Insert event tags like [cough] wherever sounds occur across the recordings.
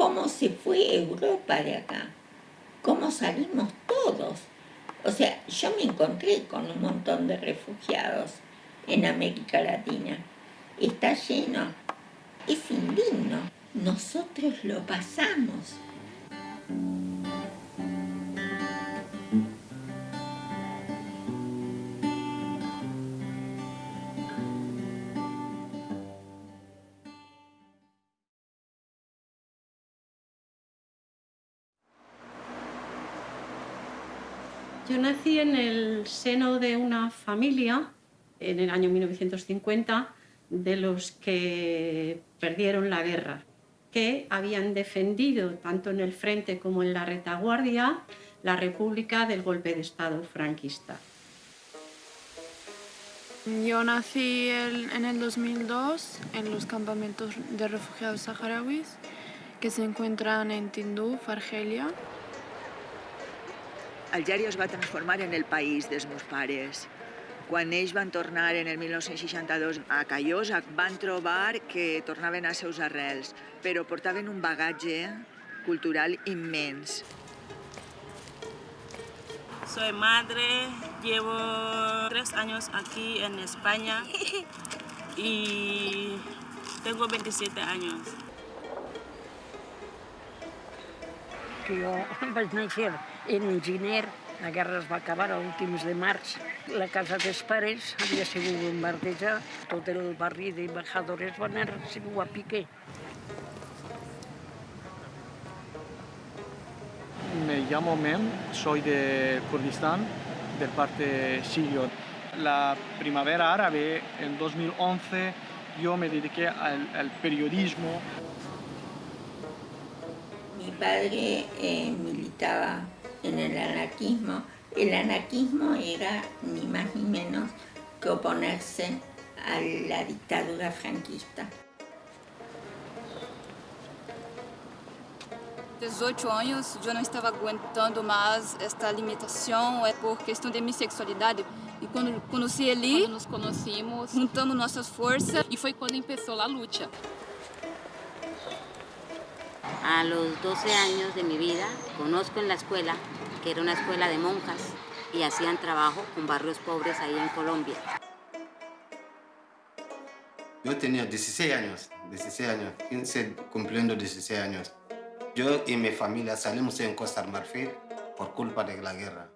cómo se fue Europa de acá, cómo salimos todos. O sea, yo me encontré con un montón de refugiados en América Latina. Está lleno. Es indigno. Nosotros lo pasamos. Nací en el seno de una familia en el año 1950 de los que perdieron la guerra, que habían defendido tanto en el frente como en la retaguardia la república del golpe de Estado franquista. Yo nací en el 2002 en los campamentos de refugiados saharauis que se encuentran en Tinduf, Argelia. Algèria es va transformar en el país dels meus pares. Quan ells van tornar en el 1962 a Callosa, van trobar que tornaven a seus arrels, però portaven un bagatge cultural immens. Soy madre, llevo tres años aquí en España y tengo 27 años. Jo vaig néixer en gener, la guerra es va acabar a últims de març. La casa dels pares havia sigut bombardejada, tot el barri d'embajadores van anar a pique. Me llamo Mem, soy de Kurdistán, del parte sirio. La primavera árabe, en 2011, yo me dediqué al, al periodismo. Mi padre eh, militaba en el anarquismo. El anarquismo era ni más ni menos que oponerse a la dictadura franquista. 18 anos, eu não estava aguentando mais esta limitação é por questão de minha sexualidade. E quando conheci ele, quando nos conhecimos, juntamos nossas forças e foi quando começou a luta. A los 12 años de mi vida conozco en la escuela, que era una escuela de monjas, y hacían trabajo con barrios pobres ahí en Colombia. Yo tenía 16 años, 16 años, 15 cumpliendo 16 años. Yo y mi familia salimos en Costa Marfil por culpa de la guerra.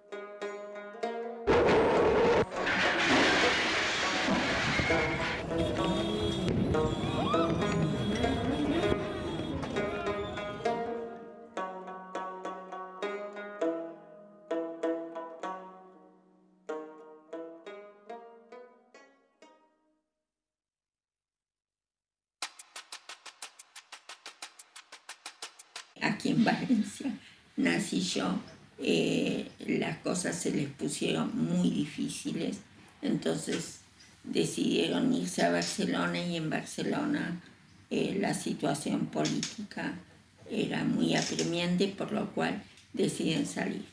Se les pusieron muy difíciles, entonces decidieron irse a Barcelona y en Barcelona eh, la situación política era muy apremiante, por lo cual deciden salir.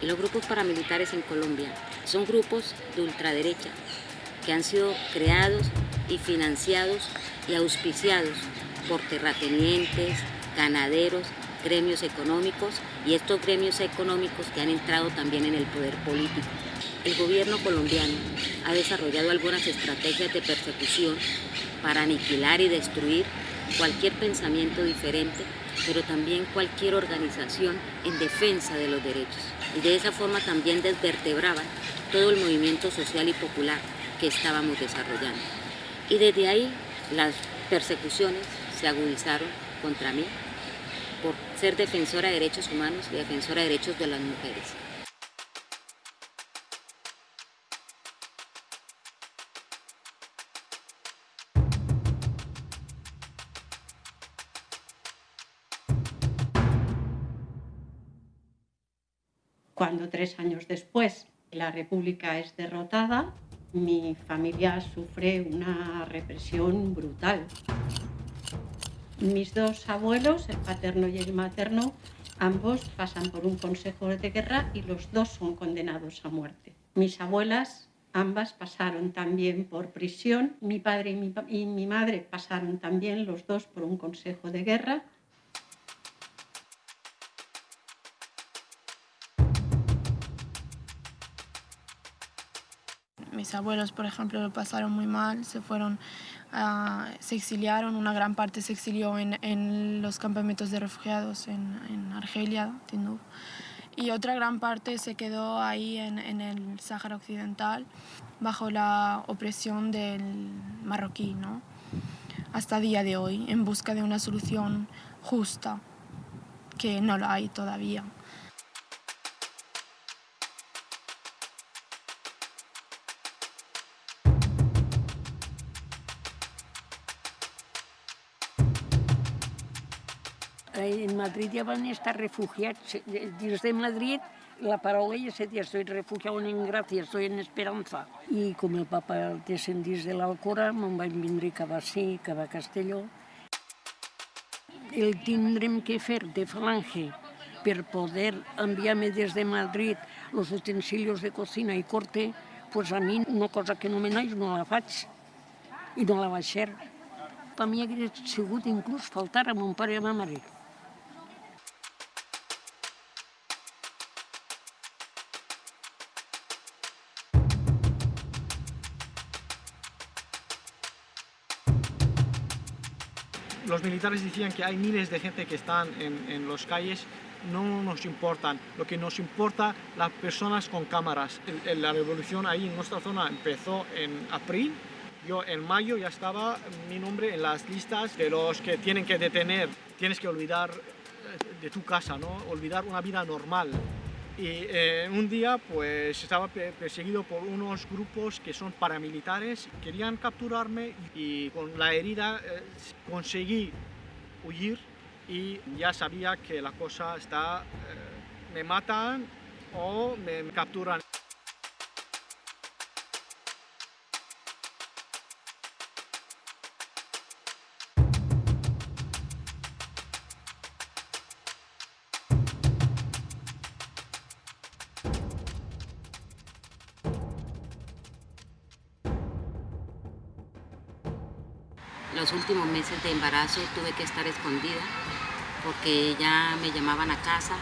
Los grupos paramilitares en Colombia son grupos de ultraderecha que han sido creados y financiados y auspiciados por terratenientes, ganaderos, gremios económicos y estos gremios económicos que han entrado también en el poder político. El gobierno colombiano ha desarrollado algunas estrategias de persecución para aniquilar y destruir cualquier pensamiento diferente, pero también cualquier organización en defensa de los derechos. Y de esa forma también desvertebraban todo el movimiento social y popular que estábamos desarrollando. Y desde ahí las persecuciones se agudizaron contra mí por ser defensora de derechos humanos y defensora de derechos de las mujeres. Cuando tres años después la República es derrotada, mi familia sufre una represión brutal. Mis dos abuelos, el paterno y el materno, ambos pasan por un consejo de guerra y los dos son condenados a muerte. Mis abuelas, ambas pasaron también por prisión. Mi padre y mi, y mi madre pasaron también los dos por un consejo de guerra. Mis abuelos, por ejemplo, lo pasaron muy mal, se fueron, uh, se exiliaron, una gran parte se exilió en, en los campamentos de refugiados en, en Argelia, Tindouf, y otra gran parte se quedó ahí en, en el Sáhara Occidental bajo la opresión del marroquí, ¿no? hasta día de hoy, en busca de una solución justa, que no la hay todavía. En Madrid ja van estar refugiats. Dins de Madrid la paraula ja se dia, estoy refugiado en gracia, estoy en esperanza. I com el papa descendís de l'Alcora, me'n vaig vindre cap a sí, cap a Castelló. El tindrem que fer de falange per poder enviar-me des de Madrid els utensilios de cocina i corte, pues a mi una cosa que no me naix no la faig i no la vaig fer. Per mi hauria sigut inclús faltar a mon pare i a ma mare. Los militares decían que hay miles de gente que están en, en los calles, no nos importan. Lo que nos importa, las personas con cámaras. La revolución ahí en nuestra zona empezó en abril. Yo en mayo ya estaba mi nombre en las listas de los que tienen que detener. Tienes que olvidar de tu casa, ¿no? Olvidar una vida normal. Y eh, un día pues estaba perseguido por unos grupos que son paramilitares, querían capturarme y con la herida eh, conseguí huir y ya sabía que la cosa está, eh, me matan o me capturan. De embarazo tuve que estar escondida porque ya me llamaban a casa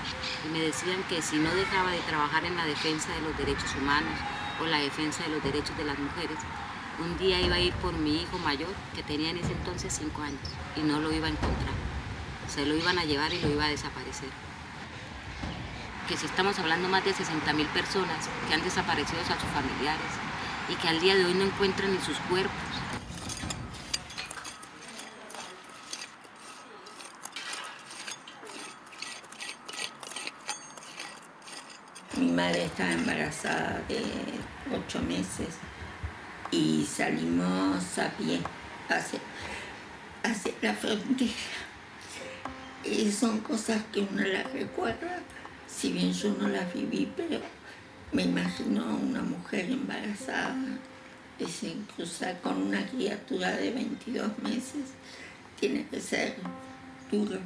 y me decían que si no dejaba de trabajar en la defensa de los derechos humanos o la defensa de los derechos de las mujeres, un día iba a ir por mi hijo mayor, que tenía en ese entonces cinco años, y no lo iba a encontrar. Se lo iban a llevar y lo iba a desaparecer. Que si estamos hablando más de 60 mil personas que han desaparecido a sus familiares y que al día de hoy no encuentran ni sus cuerpos, Mi madre estaba embarazada de ocho meses y salimos a pie hacia, hacia la frontera. Y son cosas que uno las recuerda, si bien yo no las viví, pero me imagino a una mujer embarazada, ese, cruzar con una criatura de 22 meses, tiene que ser duro.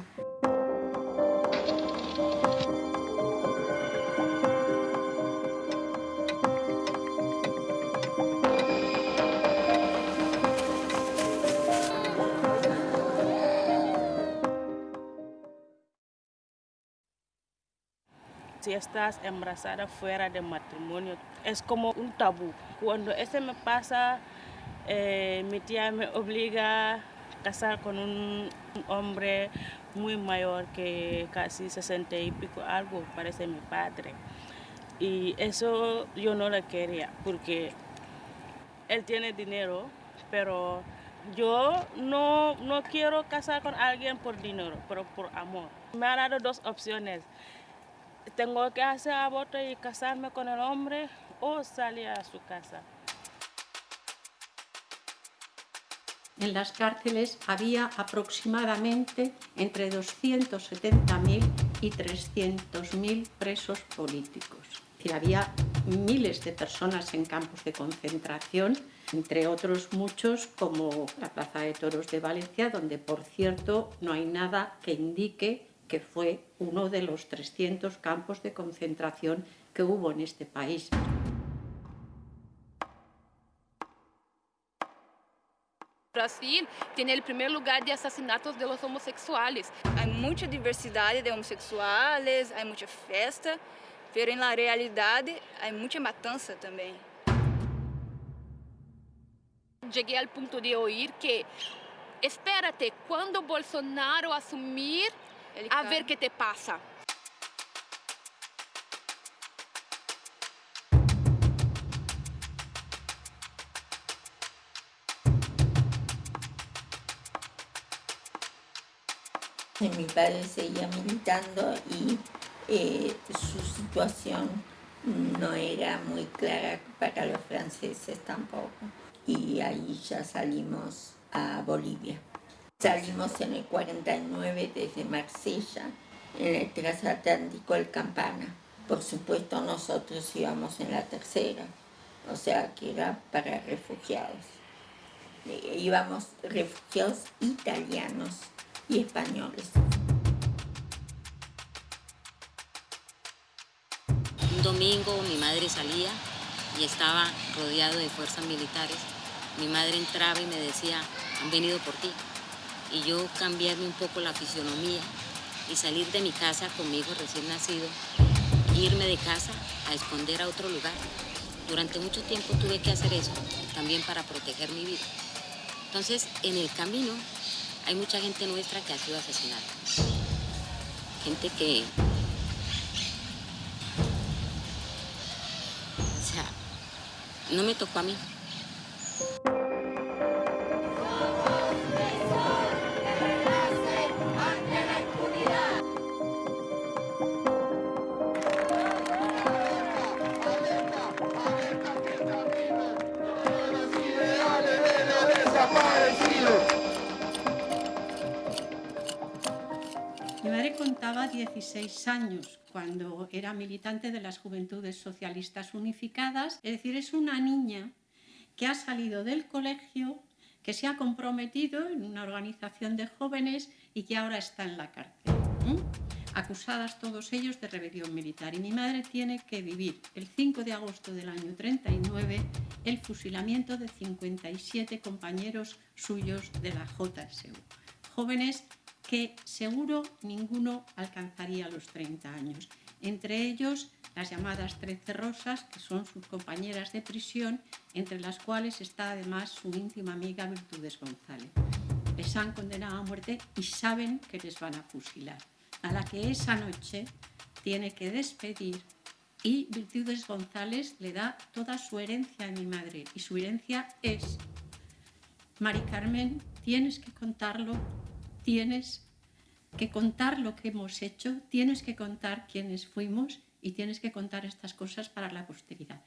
Si estás embarazada fuera de matrimonio, es como un tabú. Cuando eso me pasa, eh, mi tía me obliga a casar con un, un, hombre muy mayor que casi 60 y pico, algo parece mi padre. Y eso yo no lo quería porque él tiene dinero, pero yo no, no quiero casar con alguien por dinero, pero por amor. Me ha dado dos opciones tengo que hacer aborto y casarme con el hombre o salir a su casa. En las cárceles había aproximadamente entre 270.000 y 300.000 presos políticos. Y había miles de personas en campos de concentración, entre otros muchos como la Plaza de Toros de Valencia, donde por cierto no hay nada que indique que fue uno de los 300 campos de concentración que hubo en este país. Brasil tiene el primer lugar de asesinatos de los homosexuales. Hay mucha diversidad de homosexuales, hay mucha fiesta, pero en la realidad hay mucha matanza también. Llegué al punto de oír que, espérate, cuando Bolsonaro asumir, a ver qué te pasa. Mi padre seguía militando y eh, su situación no era muy clara para los franceses tampoco. Y ahí ya salimos a Bolivia. Salimos en el 49 desde Marsella, en el transatlántico El Campana. Por supuesto nosotros íbamos en la tercera, o sea que era para refugiados. Eh, íbamos refugiados italianos y españoles. Un domingo mi madre salía y estaba rodeado de fuerzas militares. Mi madre entraba y me decía, han venido por ti. Y yo cambiarme un poco la fisionomía y salir de mi casa con mi hijo recién nacido, irme de casa a esconder a otro lugar. Durante mucho tiempo tuve que hacer eso, también para proteger mi vida. Entonces, en el camino hay mucha gente nuestra que ha sido asesinada. Gente que... O sea, no me tocó a mí. Contaba 16 años cuando era militante de las Juventudes Socialistas Unificadas, es decir, es una niña que ha salido del colegio, que se ha comprometido en una organización de jóvenes y que ahora está en la cárcel. Acusadas todos ellos de rebelión militar. Y mi madre tiene que vivir el 5 de agosto del año 39 el fusilamiento de 57 compañeros suyos de la JSU. Jóvenes que seguro ninguno alcanzaría los 30 años. Entre ellos las llamadas Trece Rosas, que son sus compañeras de prisión, entre las cuales está además su íntima amiga Virtudes González. Les han condenado a muerte y saben que les van a fusilar, a la que esa noche tiene que despedir y Virtudes González le da toda su herencia a mi madre y su herencia es, Mari Carmen, tienes que contarlo tienes que contar lo que hemos hecho, tienes que contar quiénes fuimos y tienes que contar estas cosas para la posteridad.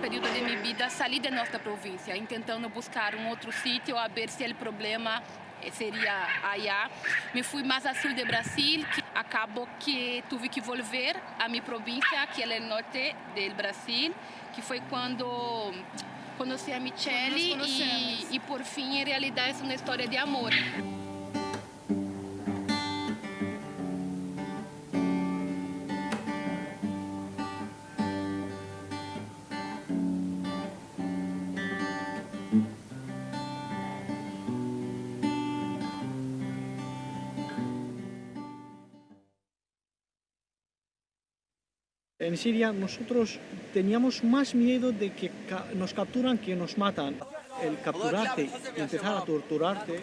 De mi vida, salí de nuestra provincia intentando buscar un otro sitio a ver si el problema eh, sería allá. Me fui más al sur de Brasil, que acabó que tuve que volver a mi provincia, que es el norte del Brasil, que fue cuando conocí a Michelle y, y por fin en realidad es una historia de amor. En Siria nosotros teníamos más miedo de que nos capturan que nos matan. El capturarte, empezar a torturarte.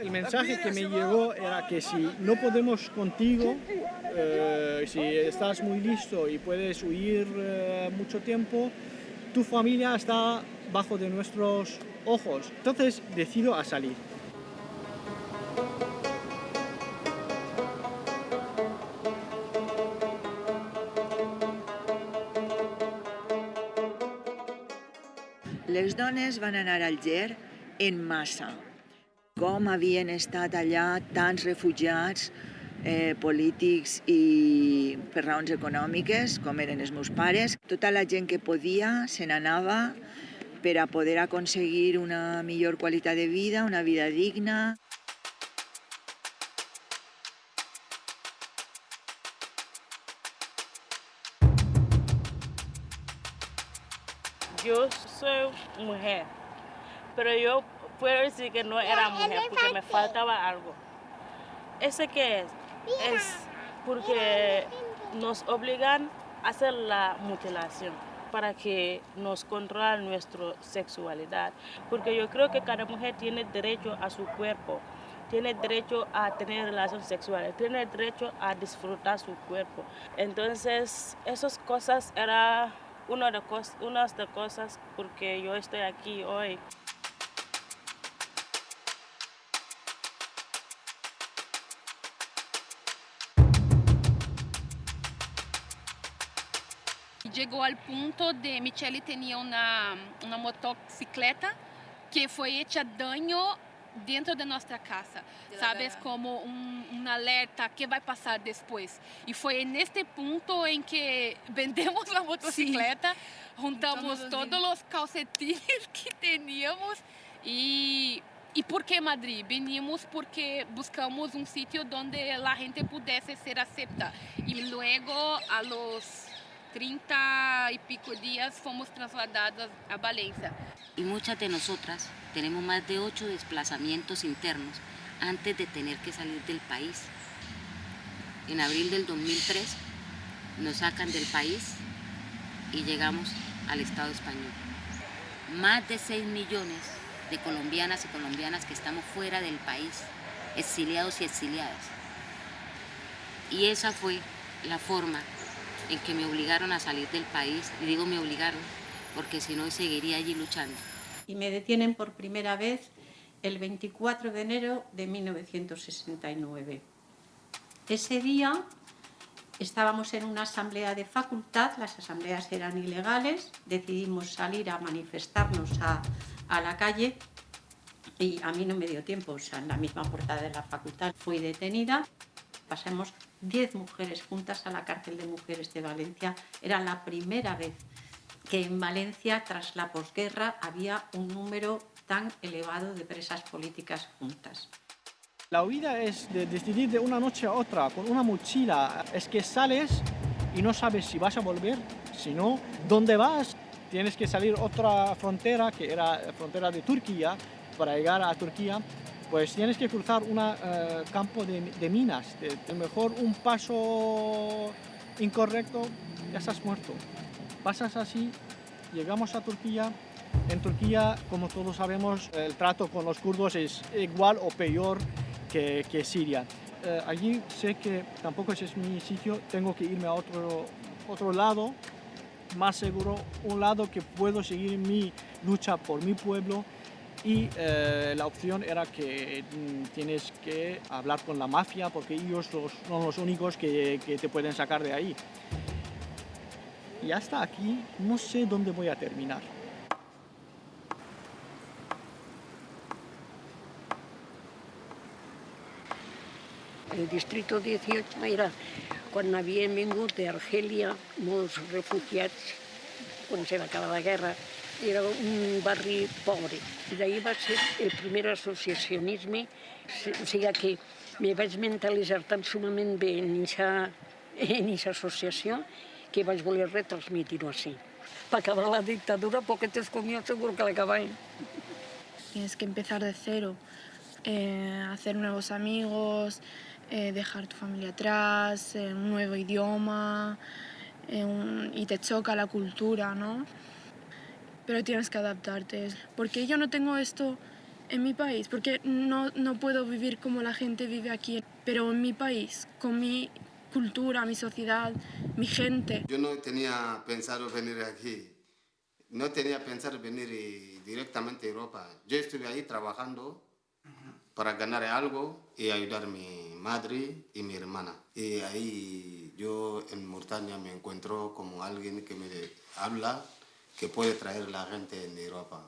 El mensaje que me llegó era que si no podemos contigo, eh, si estás muy listo y puedes huir eh, mucho tiempo, tu familia está bajo de nuestros ojos. Entonces decido a salir. Les dones van anar al Ger en massa. Com havien estat allà tants refugiats eh, polítics i per raons econòmiques, com eren els meus pares. Tota la gent que podia se n'anava per a poder aconseguir una millor qualitat de vida, una vida digna. Yo soy mujer, pero yo puedo decir que no era mujer porque me faltaba algo. ¿Ese qué es? Es porque nos obligan a hacer la mutilación para que nos controlen nuestra sexualidad. Porque yo creo que cada mujer tiene derecho a su cuerpo, tiene derecho a tener relaciones sexuales, tiene derecho a disfrutar su cuerpo. Entonces, esas cosas eran una de, cos una de cosas porque yo estoy aquí hoy. Llegó al punto de Michelle tenía una, una motocicleta que fue hecha daño dentro de nuestra casa, sabes, como un, un, alerta, ¿qué va [laughs] a pasar después? Y fue en este punto en que vendemos la motocicleta, sí. juntamos todos, todos los calcetines [laughs] que teníamos y... ¿Y por qué Madrid? Venimos porque buscamos un sitio donde la gente pudiese ser aceptada. Y luego a los 30 y pico días fomos trasladadas a Valencia. Y muchas de nosotras tenemos más de ocho desplazamientos internos antes de tener que salir del país. En abril del 2003 nos sacan del país y llegamos al Estado español. Más de 6 millones de colombianas y colombianas que estamos fuera del país, exiliados y exiliadas. Y esa fue la forma en que me obligaron a salir del país, y digo me obligaron, porque si no seguiría allí luchando. Y me detienen por primera vez el 24 de enero de 1969. Ese día estábamos en una asamblea de facultad, las asambleas eran ilegales, decidimos salir a manifestarnos a, la calle y a mí no me dio tiempo, o sea, en la misma puerta de la facultad fui detenida. Pasamos 10 mujeres juntas a la cárcel de mujeres de Valencia. Era la primera vez que en Valencia, tras la posguerra, había un número tan elevado de presas políticas juntas. La huida es de decidir de una noche a otra, con una mochila. Es que sales y no sabes si vas a volver, si no, ¿dónde vas? Tienes que salir otra frontera, que era la frontera de Turquía, para llegar a Turquía pues tienes que cruzar un uh, campo de, minas. De, de, mejor un paso incorrecto, ya estás muerto. Pasas así, llegamos a Turquía. En Turquía, como todos sabemos, el trato con los kurdos es igual o peor que, que Siria. Uh, allí sé que tampoco ese es mi sitio, tengo que irme a otro, otro lado, más seguro, un lado que puedo seguir mi lucha por mi pueblo y eh, la opción era que mm, tienes que hablar con la mafia porque ellos los, son los únicos que, te pueden sacar de ahí. Y hasta aquí no sé dónde voy a terminar. El distrito 18 era quan havien vingut d'Argèlia molts refugiats, quan se va acabar la guerra, era un barri pobre. I d'ahir va ser el primer associacionisme, o sigui que me vaig mentalitzar tan sumament bé en aquesta associació que vaig voler retransmitir-ho així. Para acabar la dictadura, porque te comió seguro que la. Tienes que empezar de cero, eh, hacer nuevos amigos, eh, dejar tu familia atrás, eh, un nuevo idioma, un, y te choca la cultura, ¿no? Pero tienes que adaptarte. Porque yo no tengo esto en mi país, porque no, no puedo vivir como la gente vive aquí, pero en mi país, con mi cultura, mi sociedad, mi gente. Yo no tenía pensado venir aquí, no tenía pensado venir directamente a Europa. Yo estuve ahí trabajando para ganar algo y ayudar a mi madre y mi hermana. Y ahí yo en Mauritania me encuentro como alguien que me habla que puede traer la gente en Europa.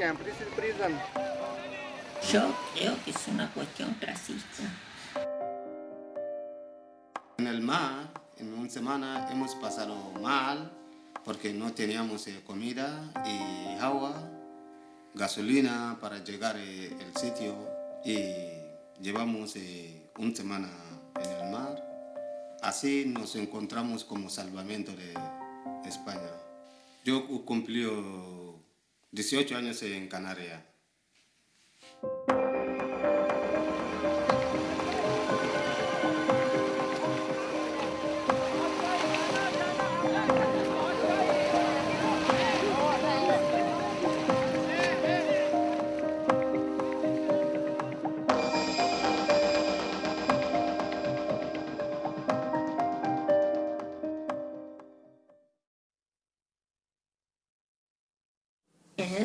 Camp, this is prison. Yo creo que es una cuestión racista. En el mar, en una semana hemos pasado mal porque no teníamos eh, comida y agua, gasolina para llegar al sitio y llevamos eh, una semana en el mar. Así nos encontramos como salvamento de España. Yo cumplí 18 años en Canarias.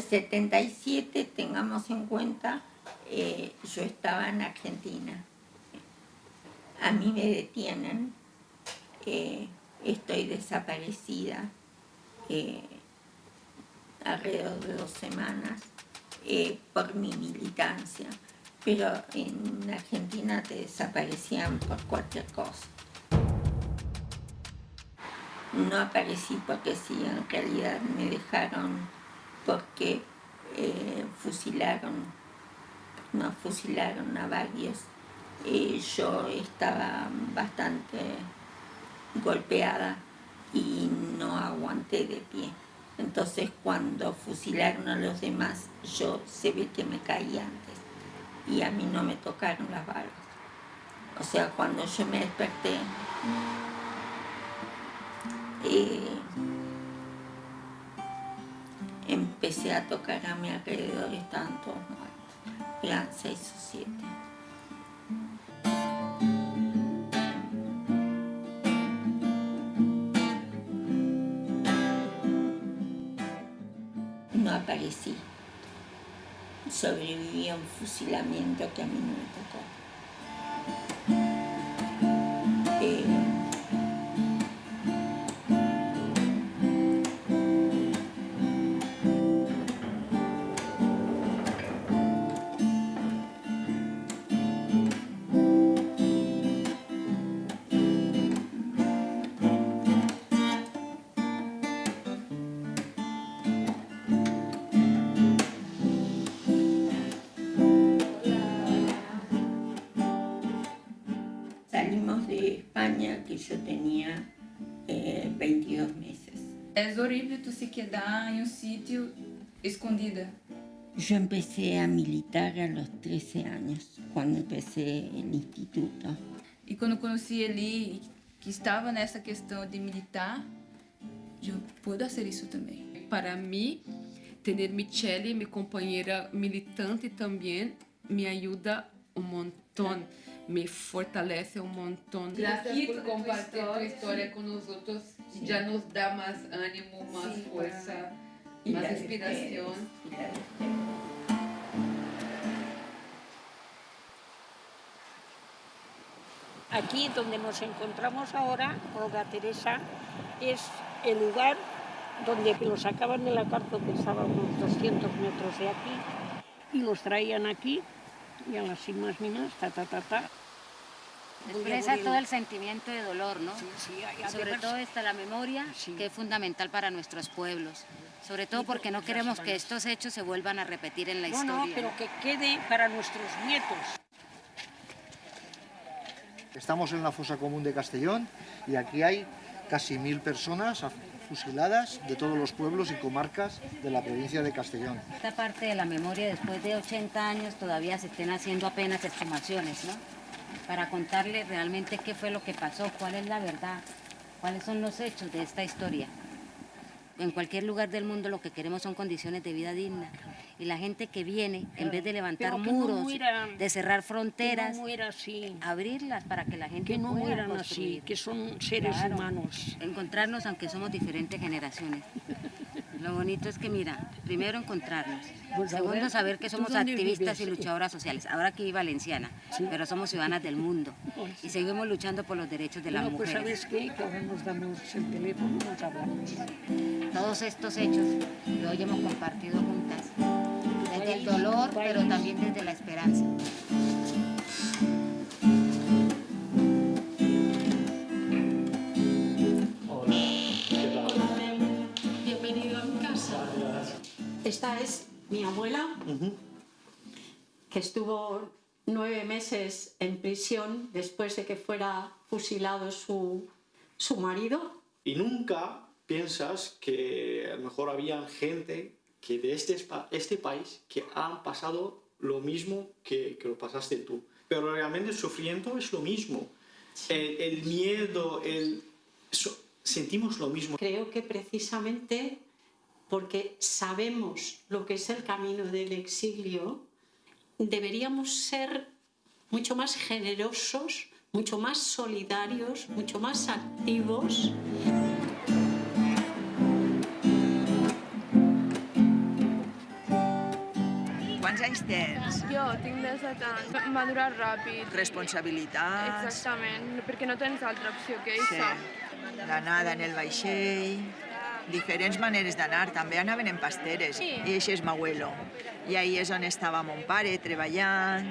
77, tengamos en cuenta, eh, yo estaba en Argentina. A mí me detienen, eh, estoy desaparecida eh, alrededor de dos semanas eh, por mi militancia, pero en Argentina te desaparecían por cualquier cosa. No aparecí porque sí, en realidad me dejaron porque eh, fusilaron, no fusilaron a varios. Eh, yo estaba bastante golpeada y no aguanté de pie. Entonces cuando fusilaron a los demás, yo se ve que me caí antes y a mí no me tocaron las balas. O sea, cuando yo me desperté, eh, empecé a tocar a mi alrededor y estaban todos muertos. Eran seis o siete. No aparecí. Sobreviví a un fusilamiento que a mí no me tocó. España que yo tenía eh, 22 meses. Es horrible tú se quedar en un sitio escondida. Yo empecé a militar a los 13 años, cuando empecé el instituto. E quando conheci ele, que estava nessa questão de militar, eu pude fazer isso também. Para mí, tener Michelle, mi compañera militante también, me ayuda un montón, me fortalece un montón. Gracias por compartir tu historia con nosotros. Ya nos da más ánimo, más fuerza, Y más inspiración. y. Aquí donde nos encontramos ahora, Olga Teresa, es el lugar donde los sacaban de la cárcel que estaba a unos 200 metros de aquí y los traían aquí y a las sin más ni más, ta, ta, ta, ta. Expresa todo el sentimiento de dolor, ¿no? Sí, sí, hay- Y sobre todo está la memoria, que es fundamental para nuestros pueblos. Sobre todo porque no queremos que estos hechos se vuelvan a repetir en la No, historia. no, pero que quede para nuestros nietos. Estamos en la fosa común de Castellón y aquí hay casi mil personas fusiladas de todos los pueblos y comarcas de la provincia de Castellón. Esta parte de la memoria, después de 80 años, todavía se estén haciendo apenas exhumaciones, ¿no? Para contarle realmente qué fue lo que pasó, cuál es la verdad, cuáles son los hechos de esta historia. En cualquier lugar del mundo lo que queremos son condiciones de vida dignas Y la gente que viene, en vez de levantar no muros, mueran, de cerrar fronteras, no así. abrirlas para que la gente Que no pueda mueran construir. así, que son seres Claro. humanos. Encontrarnos aunque somos diferentes generaciones. Lo bonito es que, mira, primero encontrarnos. Pues Segundo, ver, saber que ¿tú somos activistas y luchadoras sociales. Ahora aquí valenciana, pero somos ciudadanas del mundo. Y seguimos luchando por los derechos de las Bueno, pues mujeres. ¿sabes qué? Que ahora nos damos el teléfono nos hablamos. Todos estos hechos que hoy hemos compartido juntas, desde el dolor, pero también desde la esperanza. Bienvenido a mi casa. Esta es mi abuela, que estuvo nueve meses en prisión después de que fuera fusilado su, su marido. Y nunca piensas que a lo mejor había gente que de este, este país que han pasado lo mismo que, que lo pasaste tú. Pero realmente el sufrimiento es lo mismo. El, el miedo, el, so- sentimos lo mismo. Creo que precisamente porque sabemos lo que es el camino del exilio, deberíamos ser mucho más generosos, mucho más solidarios, mucho más activos. Anys tens? Jo tinc 17 anys. Madurar ràpid. Responsabilitats. Exactament, perquè no tens altra opció que Sí. això. L'anada en el vaixell, diferents maneres d'anar. També anaven en pasteres. Sí. I això és Mahuelo. I ahí és on estava mon pare, treballant,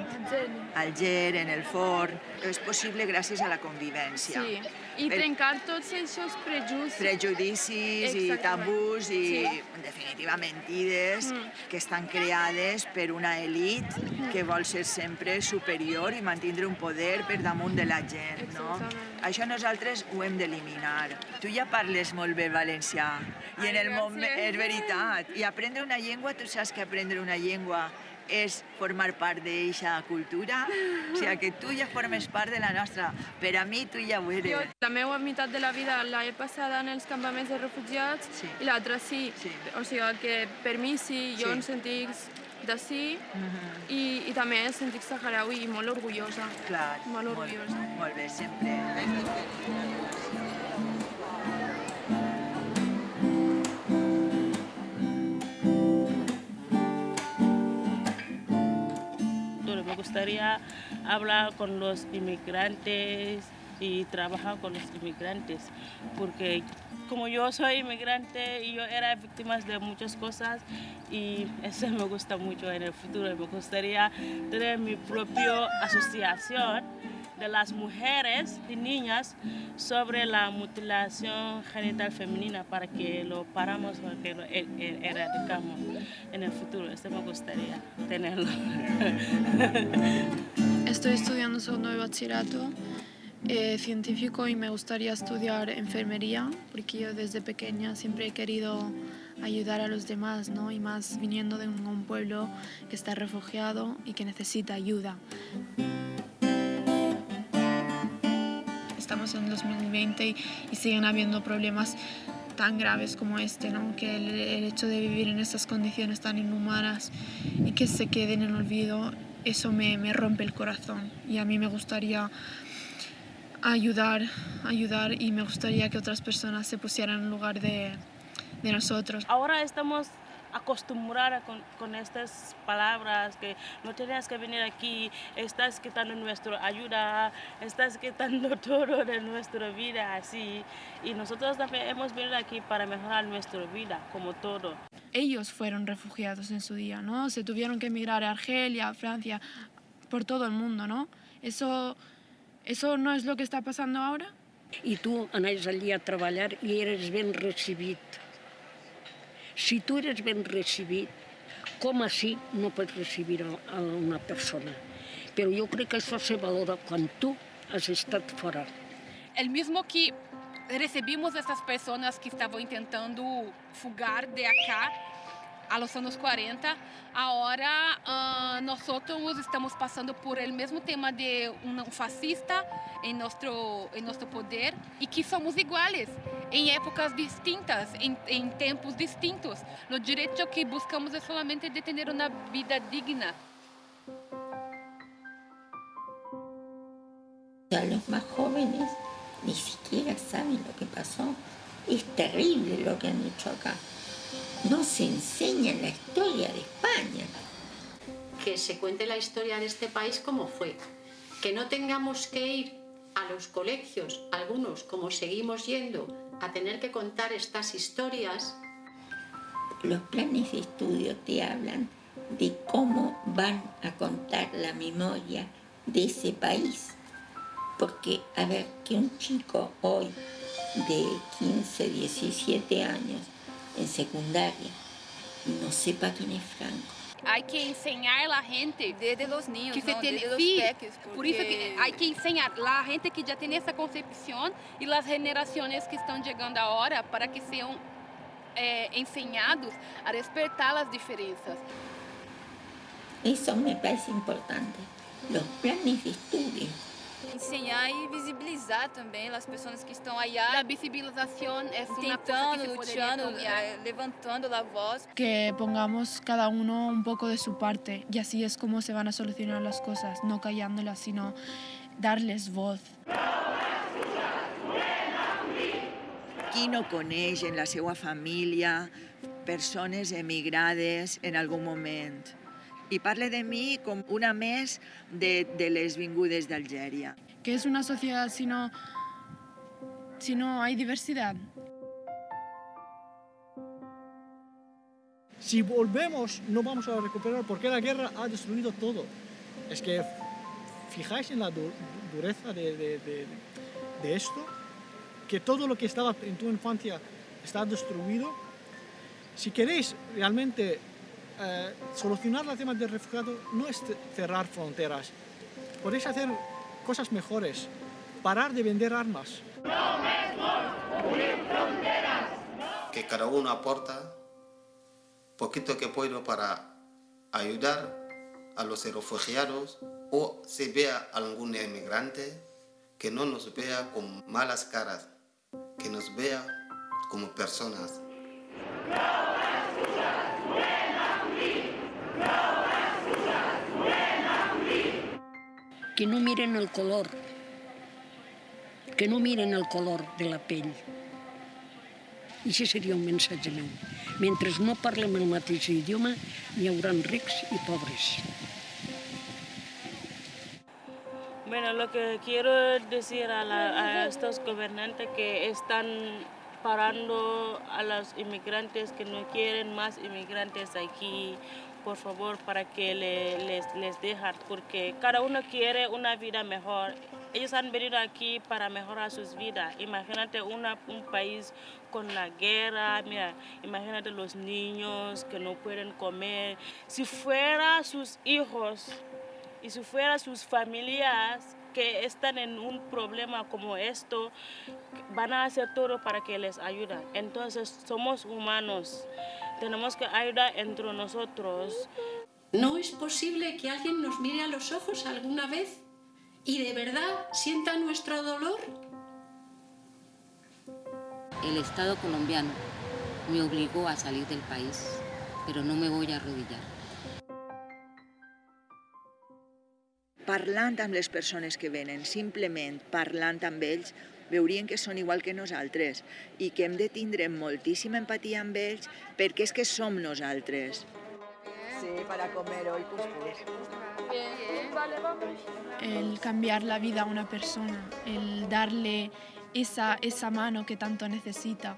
al Ger, en el forn. És possible gràcies a la convivència. Sí, i Per- trencar tots aquests prejudicis. prejudicis i Exactament. tabús i, Sí. en definitiva, mentides Mm. que estan creades per una elit que vol ser sempre superior i mantindre un poder per damunt de la gent, no? Exactament. Això nosaltres ho hem d'eliminar. Tu ja parles molt bé valencià i en Ai, el moment... És veritat. I aprendre una llengua, tu saps que aprendre una llengua és formar part d'aquesta cultura, o sigui que tu ja formes part de la nostra. Per a mi, tu ja ho eres. Jo, la meva meitat de la vida l'he passada en els campaments de refugiats Sí. i l'altra sí. Sí. O sigui que per mi sí, jo Sí. em sentic d'ací Mhm. i, i també em sentic saharaui i molt orgullosa. Clar, Molt molt, orgullosa. molt bé, sempre. Me gustaría hablar con los inmigrantes y trabajar con los inmigrantes, porque como yo soy inmigrante y yo era víctima de muchas cosas y eso me gusta mucho en el futuro. Me gustaría tener mi propia asociación de las mujeres y niñas sobre la mutilación genital femenina para que lo paramos, para que lo e- e- eradicamos en el futuro. Eso me gustaría tenerlo. [laughs] Estoy estudiando segundo de bachillerato eh, científico y me gustaría estudiar enfermería porque yo desde pequeña siempre he querido ayudar a los demás, ¿no? Y más viniendo de un, un pueblo que está refugiado y que necesita ayuda. Estamos en 2020 y, y siguen habiendo problemas tan graves como este, ¿no? que el, el hecho de vivir en esas condiciones tan inhumanas y que se queden en olvido, eso me, me rompe el corazón y a mí me gustaría ayudar, ayudar y me gustaría que otras personas se pusieran en lugar de, de nosotros. Ahora estamos acostumbrados con, con estas palabras que no tenías que venir aquí, estás quitando nuestra ayuda, estás quitando [laughs] todo de nuestra vida así. Y nosotros también hemos venido aquí para mejorar nuestra vida, como todo. Ellos fueron refugiados en su día, ¿no? Se tuvieron que emigrar a Argelia, a Francia, por todo el mundo, ¿no? Eso, eso no es lo que está pasando ahora. I tu anaves allí a treballar i eres ben recibit. Si tu eres ben recibit, com així no pots recibir a una persona? Però jo crec que això se valora quan tu has estat fora. El mismo que recibimos essas pessoas que estavam tentando fugar de acá, a los anos 40. Agora, uh, nós estamos passando por o mesmo tema de um fascista em nosso, em nosso poder e que somos iguais em épocas distintas, em, em tempos distintos. O direito que buscamos é somente de ter uma vida digna. Los más jóvenes ni siquiera saben lo que pasó. Es terrible lo que han hecho acá. No se enseña la historia de España. Que se cuente la historia de este país como fue. Que no tengamos que ir a los colegios, algunos como seguimos yendo, a tener que contar estas historias. Los planes de estudio te hablan de cómo van a contar la memoria de ese país. Porque, a ver, que un chico hoy de 15, 17 años en secundaria no sepa quién es Franco. Hay que enseñar a la gente desde los niños, que se ¿no? tiene, desde los sí, peques, por eso que hay que enseñar a la gente que ya tiene esa concepción y las generaciones que están llegando ahora para que sean eh, enseñados a respetar las diferencias. Eso me parece importante, los planes de estudio. Ensinar e visibilizar também as pessoas que estão allá. A visibilização é tentando, luchando, eh, levantando a voz. Que pongamos cada uno un poco de su parte y así es como se van a solucionar las cosas, no callándolas, sino darles voz. Qui no coneix en la seva família persones emigrades en algun moment? I parle de mi com una més de, de les vingudes d'Algèria. ¿Qué es una sociedad si no, si no hay diversidad? Si volvemos, no vamos a recuperar porque la guerra ha destruido todo. Es que fijáis en la dureza de, de, de, de esto, que todo lo que estaba en tu infancia está destruido. Si queréis realmente eh, solucionar el tema del refugiado no es cerrar fronteras. Podéis hacer cosas mejores. Parar de vender armas. Que cada uno aporta poquito que puedo para ayudar a los refugiados o si vea algún emigrante que no nos vea con malas caras, que nos vea como personas. Que no miren el color, que no miren el color de la pell. I això seria un missatge meu. Mentre no parlem el mateix idioma, hi haurà rics i pobres. Bueno, lo que quiero decir a, la, a estos gobernantes que están parando a los inmigrantes que no quieren más inmigrantes aquí por favor, para que les, les dejen, porque cada uno quiere una vida mejor. Ellos han venido aquí para mejorar sus vidas. Imagínate una, un país con la guerra, mira, imagínate los niños que no pueden comer. Si fuera sus hijos y si fuera sus familias que están en un problema como esto, van a hacer todo para que les ayuden. Entonces, somos humanos. Tenemos que ayudar entre nosotros. ¿No es posible que alguien nos mire a los ojos alguna vez y de verdad sienta nuestro dolor? El Estado colombiano me obligó a salir del país, pero no me voy a arrodillar. Parlant amb les persones que venen, simplement parlant amb ells, veurien que són igual que nosaltres i que hem de tindre moltíssima empatia amb ells perquè és que som nosaltres. Sí, para comer hoy cuscús. El cambiar la vida a una persona, el darle esa, esa mano que tanto necesita.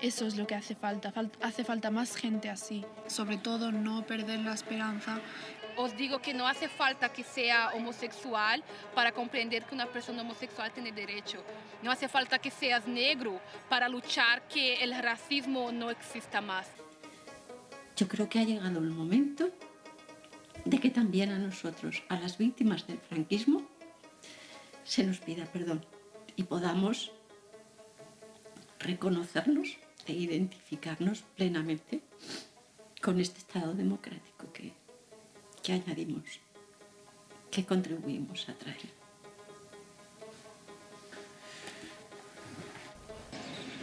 Eso es lo que hace falta. Hace falta más gente así. Sobre todo no perder la esperanza os digo que no hace falta que sea homosexual para comprender que una persona homosexual tiene derecho. No hace falta que seas negro para luchar que el racismo no exista más. Yo creo que ha llegado el momento de que también a nosotros, a las víctimas del franquismo, se nos pida perdón y podamos reconocernos e identificarnos plenamente con este Estado democrático que, que añadimos, que contribuimos a traer.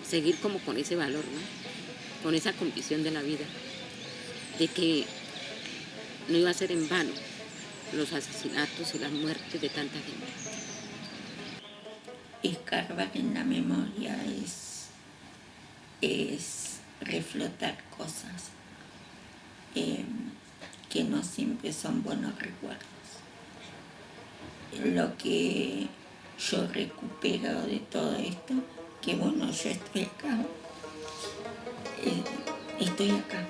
Seguir como con ese valor, ¿no? con esa convicción de la vida, de que no iba a ser en vano los asesinatos y las muertes de tanta gente. Escarbar en la memoria es, es reflotar cosas eh, que no siempre son buenos recuerdos. Lo que yo recupero de todo esto, que bueno, yo estoy acá, eh, estoy acá.